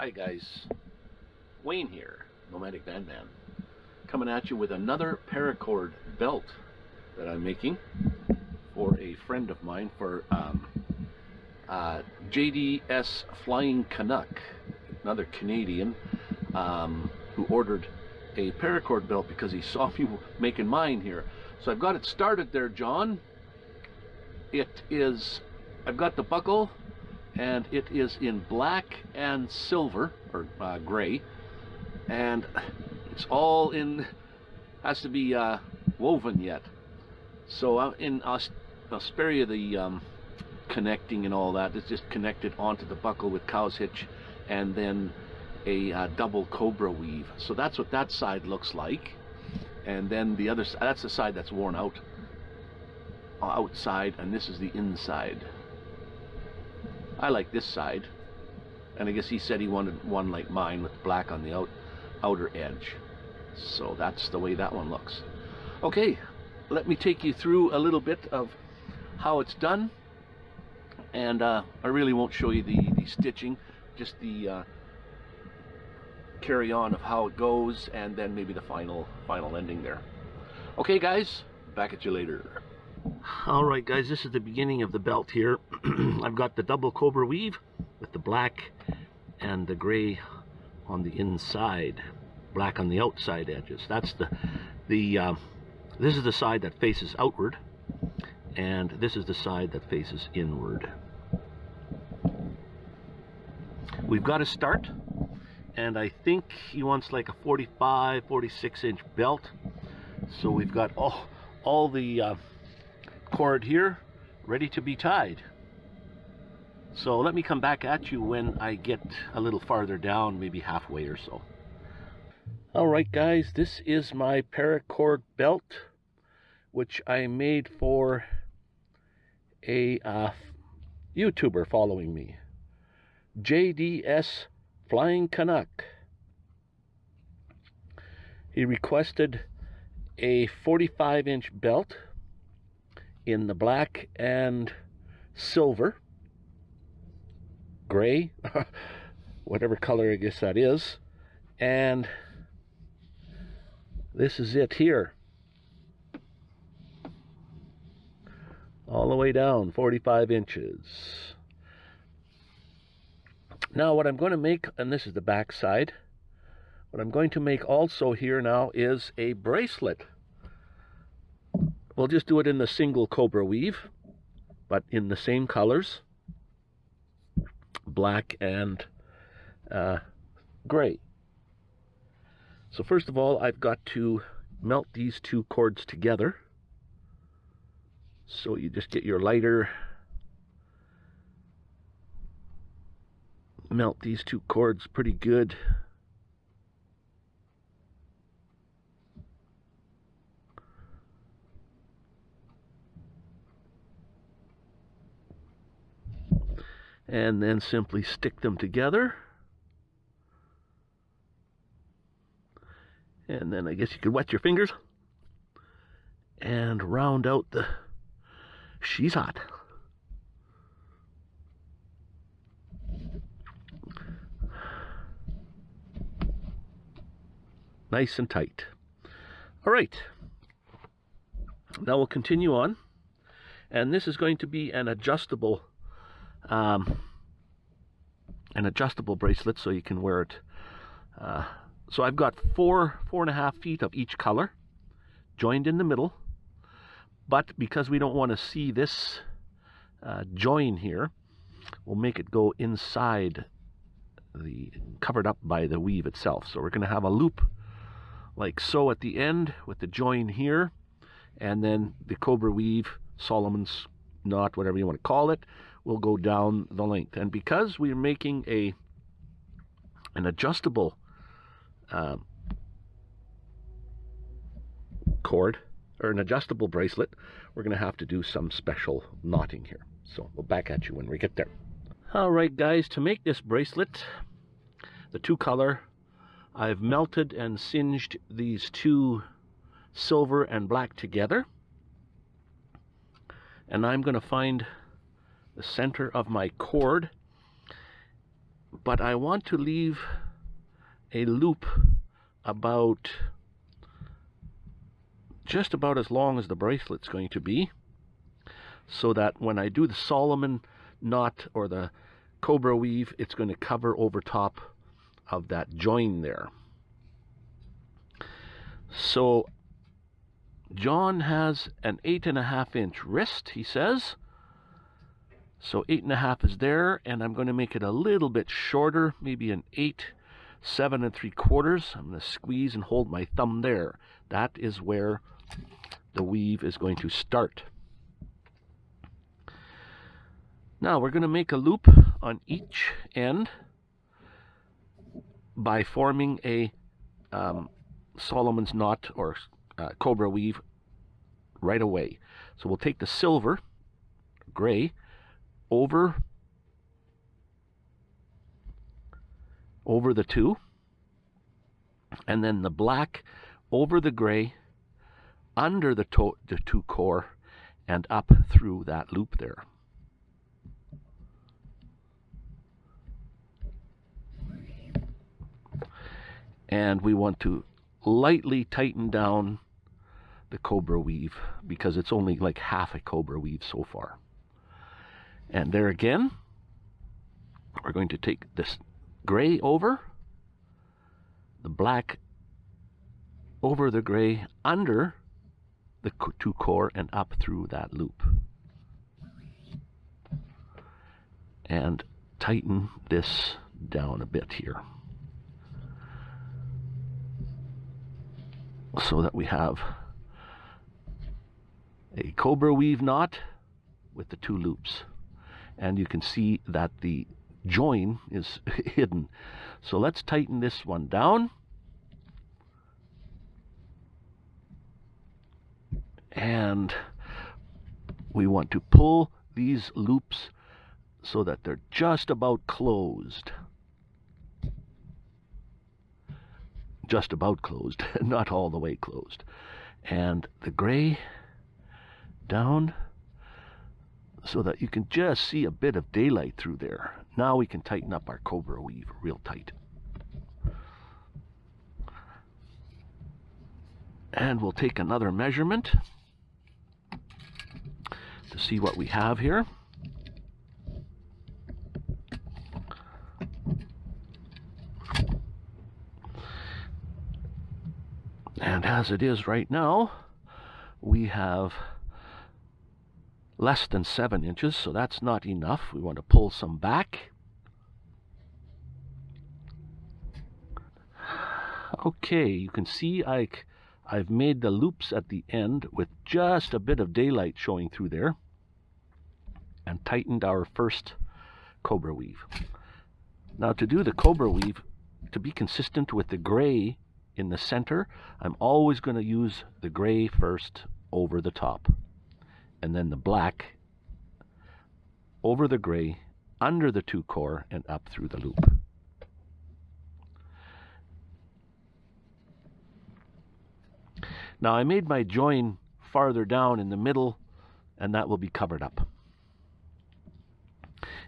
Hi guys, Wayne here, Nomadic Van Man, coming at you with another paracord belt that I'm making for a friend of mine for um, uh, JDS Flying Canuck, another Canadian um, who ordered a paracord belt because he saw me making mine here. So I've got it started there, John. It is, I've got the buckle and it is in black and silver or uh, gray. And it's all in has to be uh, woven yet. So uh, in spare you the um, connecting and all that it's just connected onto the buckle with cow's hitch and then a uh, double cobra weave. So that's what that side looks like. And then the other that's the side that's worn out. Outside and this is the inside I like this side. And I guess he said he wanted one like mine with black on the out, outer edge. So that's the way that one looks. Okay, let me take you through a little bit of how it's done. And uh, I really won't show you the, the stitching, just the uh, carry on of how it goes and then maybe the final final ending there. Okay guys, back at you later. Alright guys, this is the beginning of the belt here. I've got the double cobra weave with the black and the gray on the inside. Black on the outside edges. That's the, the uh, this is the side that faces outward and this is the side that faces inward. We've got to start and I think he wants like a 45, 46 inch belt. So we've got all, all the uh, cord here ready to be tied. So let me come back at you when I get a little farther down, maybe halfway or so. Alright guys, this is my paracord belt, which I made for a uh, YouTuber following me. JDS Flying Canuck. He requested a 45 inch belt in the black and silver, gray, whatever color I guess that is, and this is it here. All the way down, 45 inches. Now what I'm going to make, and this is the back side, what I'm going to make also here now is a bracelet. We'll just do it in the single cobra weave, but in the same colors, black and uh, gray. So first of all, I've got to melt these two cords together. So you just get your lighter, melt these two cords pretty good. And then simply stick them together. And then I guess you could wet your fingers and round out the she's hot. Nice and tight. All right. Now we'll continue on. And this is going to be an adjustable um, an adjustable bracelet so you can wear it. Uh, so I've got four, four and a half feet of each color joined in the middle. But because we don't want to see this uh, join here, we'll make it go inside the covered up by the weave itself. So we're going to have a loop like so at the end with the join here and then the cobra weave, Solomon's knot, whatever you want to call it, will go down the length. And because we're making a an adjustable uh, cord or an adjustable bracelet, we're going to have to do some special knotting here. So we'll back at you when we get there. All right, guys, to make this bracelet, the two color, I've melted and singed these two silver and black together. And I'm going to find the center of my cord but I want to leave a loop about just about as long as the bracelet's going to be so that when I do the Solomon knot or the cobra weave it's going to cover over top of that join there. So John has an eight and a half inch wrist he says so eight and a half is there and I'm going to make it a little bit shorter maybe an eight seven and three quarters. I'm going to squeeze and hold my thumb there. That is where the weave is going to start. Now we're going to make a loop on each end by forming a um, Solomon's knot or uh, cobra weave right away. So we'll take the silver, gray, over over the two, and then the black over the gray, under the, the two core, and up through that loop there. and we want to lightly tighten down the cobra weave because it's only like half a cobra weave so far. And there again, we're going to take this gray over, the black over the gray under the two core and up through that loop. And tighten this down a bit here. so that we have a cobra weave knot with the two loops and you can see that the join is hidden. So let's tighten this one down. And we want to pull these loops so that they're just about closed. Just about closed, not all the way closed. And the gray down so that you can just see a bit of daylight through there. Now we can tighten up our cobra weave real tight. And we'll take another measurement to see what we have here. And as it is right now, we have less than 7 inches, so that's not enough. We want to pull some back. Okay, you can see I, I've made the loops at the end with just a bit of daylight showing through there and tightened our first cobra weave. Now to do the cobra weave, to be consistent with the gray in the center, I'm always going to use the gray first over the top. And then the black over the gray, under the two core, and up through the loop. Now I made my join farther down in the middle, and that will be covered up.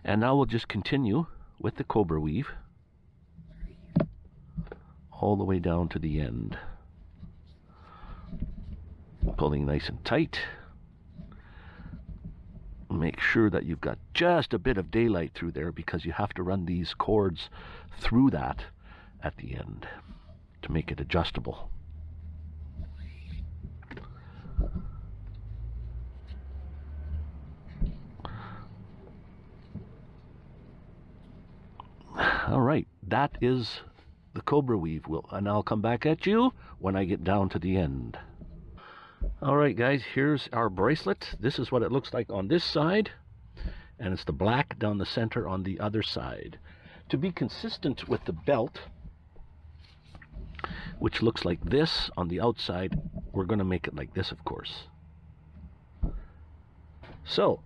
And now we'll just continue with the cobra weave all the way down to the end. Pulling nice and tight. Make sure that you've got just a bit of daylight through there because you have to run these cords through that at the end to make it adjustable. All right, that is the cobra weave will and I'll come back at you when I get down to the end alright guys here's our bracelet. This is what it looks like on this side and it's the black down the center on the other side. To be consistent with the belt which looks like this on the outside we're going to make it like this of course. So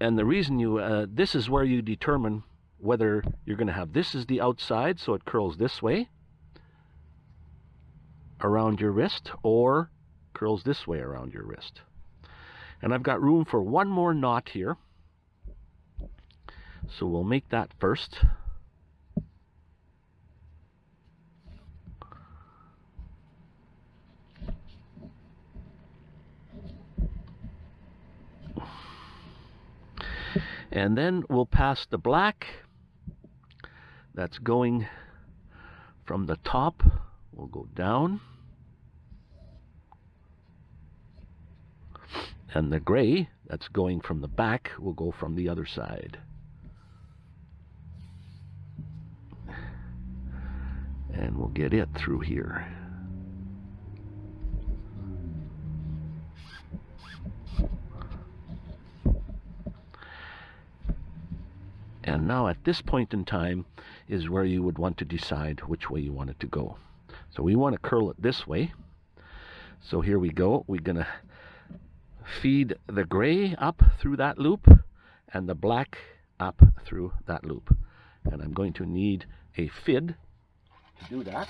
and the reason you uh, this is where you determine whether you're going to have this is the outside so it curls this way around your wrist or curls this way around your wrist. And I've got room for one more knot here. So we'll make that first. And then we'll pass the black that's going from the top. We'll go down. And the gray that's going from the back will go from the other side. And we'll get it through here. And now at this point in time is where you would want to decide which way you want it to go. So we want to curl it this way. So here we go. We're going to feed the gray up through that loop and the black up through that loop. And I'm going to need a FID to do that.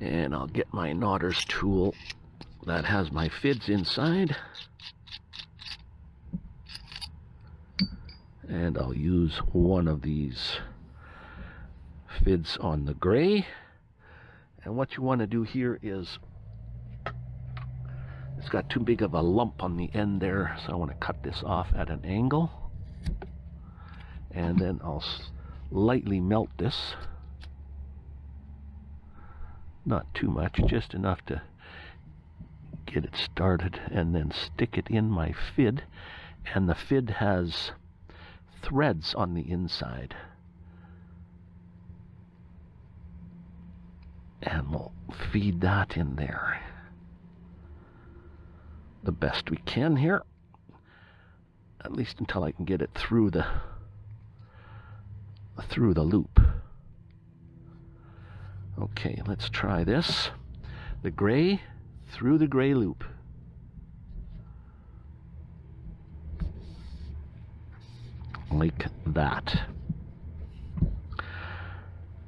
And I'll get my knotters tool that has my FIDs inside. and I'll use one of these fids on the gray and what you want to do here is got too big of a lump on the end there so I want to cut this off at an angle. And then I'll lightly melt this. Not too much just enough to get it started and then stick it in my fid. And the fid has threads on the inside. And we'll feed that in there the best we can here. At least until I can get it through the through the loop. Okay, let's try this. The gray through the gray loop. like that.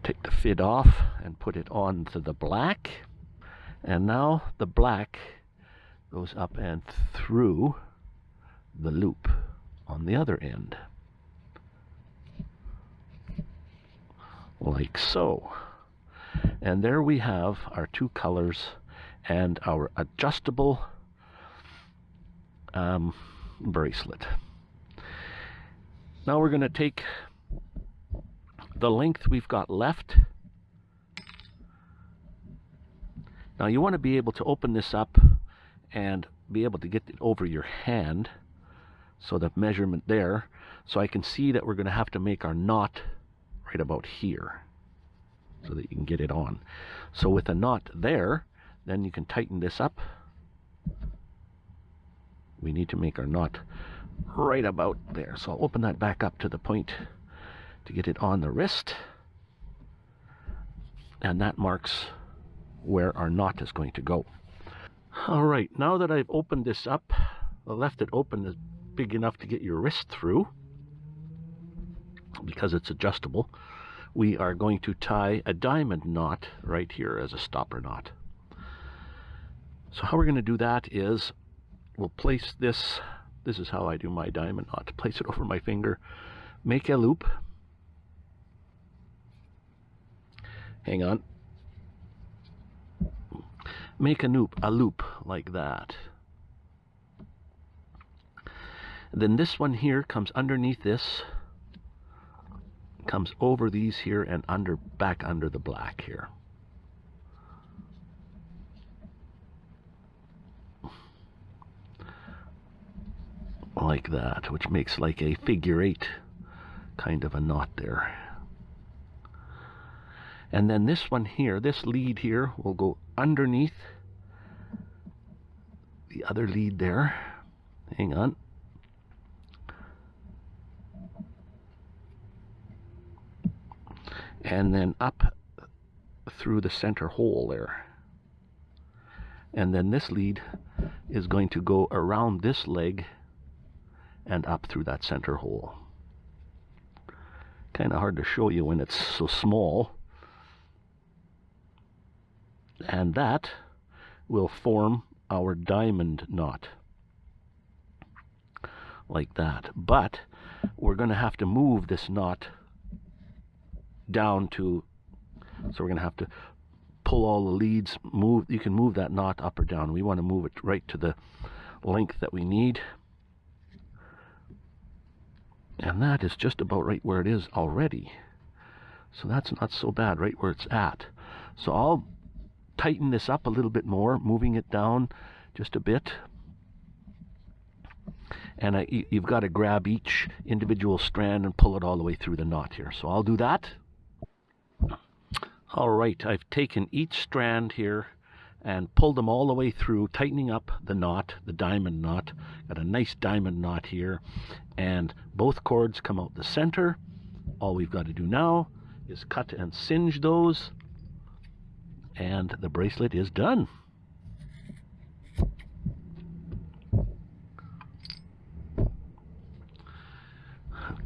Take the fid off and put it on to the black. And now the black goes up and through the loop on the other end. Like so. And there we have our two colors and our adjustable um, bracelet. Now we're going to take the length we've got left. Now you want to be able to open this up and be able to get it over your hand. So the measurement there. So I can see that we're going to have to make our knot right about here. So that you can get it on. So with a knot there, then you can tighten this up. We need to make our knot right about there. So I'll open that back up to the point to get it on the wrist. And that marks where our knot is going to go. All right, now that I've opened this up, I left it open is big enough to get your wrist through because it's adjustable. We are going to tie a diamond knot right here as a stopper knot. So how we're going to do that is we'll place this this is how I do my diamond knot. Place it over my finger, make a loop. Hang on. Make a loop, a loop like that. then this one here comes underneath this, comes over these here and under back under the black here. like that, which makes like a figure eight kind of a knot there. And then this one here, this lead here, will go underneath the other lead there. Hang on. And then up through the center hole there. And then this lead is going to go around this leg and up through that center hole. Kind of hard to show you when it's so small. And that will form our diamond knot. Like that. But we're going to have to move this knot down to, so we're going to have to pull all the leads, move, you can move that knot up or down. We want to move it right to the length that we need And that is just about right where it is already. So that's not so bad, right where it's at. So I'll tighten this up a little bit more, moving it down just a bit. And I, you've got to grab each individual strand and pull it all the way through the knot here. So I'll do that. All right, I've taken each strand here and pulled them all the way through, tightening up the knot, the diamond knot. Got a nice diamond knot here. And both cords come out the center. All we've got to do now is cut and singe those. And the bracelet is done.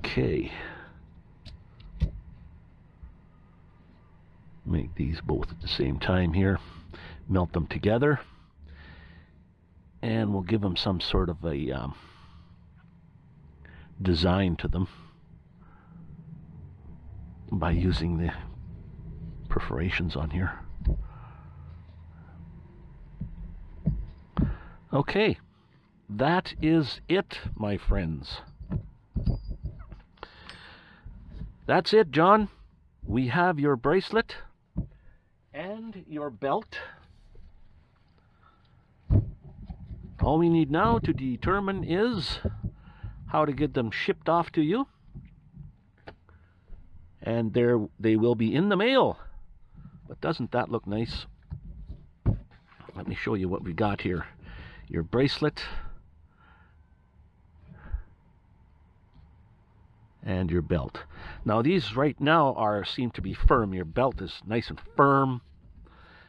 Okay. Make these both at the same time here. Melt them together. And we'll give them some sort of a um, design to them by using the perforations on here. Okay, that is it, my friends. That's it, John. We have your bracelet and your belt. All we need now to determine is how to get them shipped off to you. And there they will be in the mail. But doesn't that look nice? Let me show you what we got here. Your bracelet. and your belt. Now these right now are seem to be firm. Your belt is nice and firm,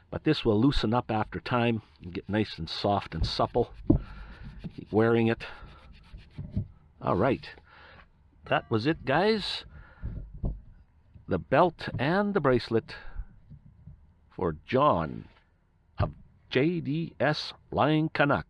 but this will loosen up after time and get nice and soft and supple. Keep wearing it. All right, that was it, guys. The belt and the bracelet for John of JDS Flying Canuck.